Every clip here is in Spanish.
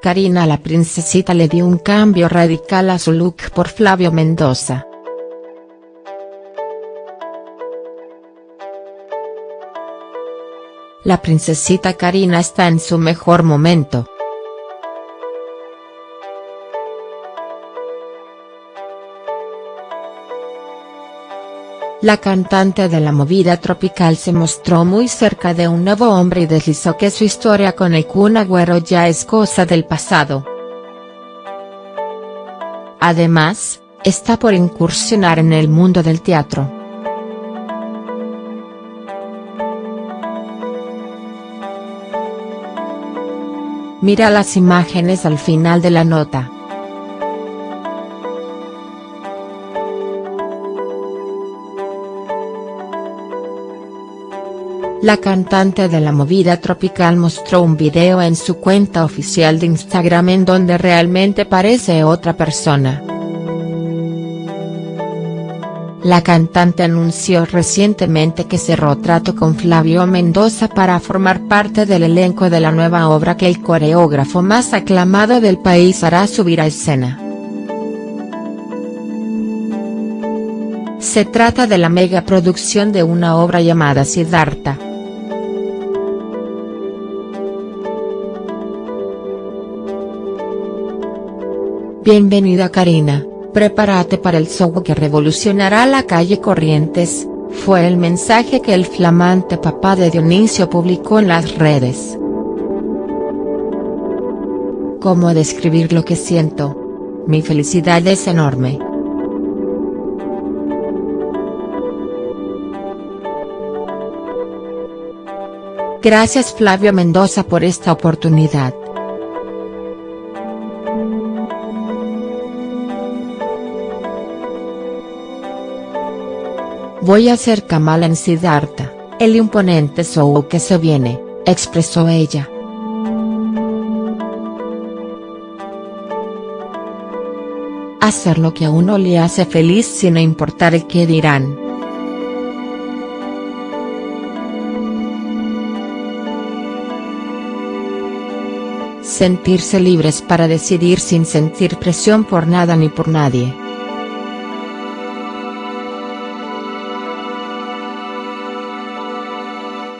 Karina la princesita le dio un cambio radical a su look por Flavio Mendoza. La princesita Karina está en su mejor momento. La cantante de la movida tropical se mostró muy cerca de un nuevo hombre y deslizó que su historia con el Kun Agüero ya es cosa del pasado. Además, está por incursionar en el mundo del teatro. Mira las imágenes al final de la nota. La cantante de la movida tropical mostró un video en su cuenta oficial de Instagram en donde realmente parece otra persona. La cantante anunció recientemente que cerró trato con Flavio Mendoza para formar parte del elenco de la nueva obra que el coreógrafo más aclamado del país hará subir a escena. Se trata de la mega producción de una obra llamada Siddhartha. Bienvenida Karina, prepárate para el show que revolucionará la calle Corrientes, fue el mensaje que el flamante papá de Dionisio publicó en las redes. ¿Cómo describir lo que siento? Mi felicidad es enorme. Gracias Flavio Mendoza por esta oportunidad. Voy a ser Kamala en Siddhartha, el imponente show que se viene, expresó ella. Hacer lo que a uno le hace feliz sin importar el qué dirán. Sentirse libres para decidir sin sentir presión por nada ni por nadie.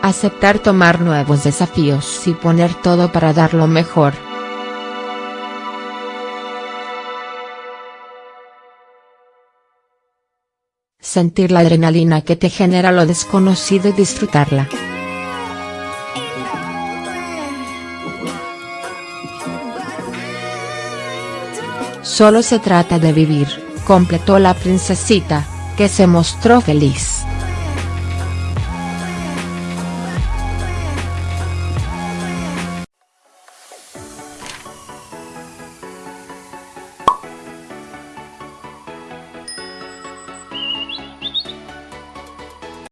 Aceptar tomar nuevos desafíos y poner todo para dar lo mejor. Sentir la adrenalina que te genera lo desconocido y disfrutarla. Solo se trata de vivir, completó la princesita, que se mostró feliz.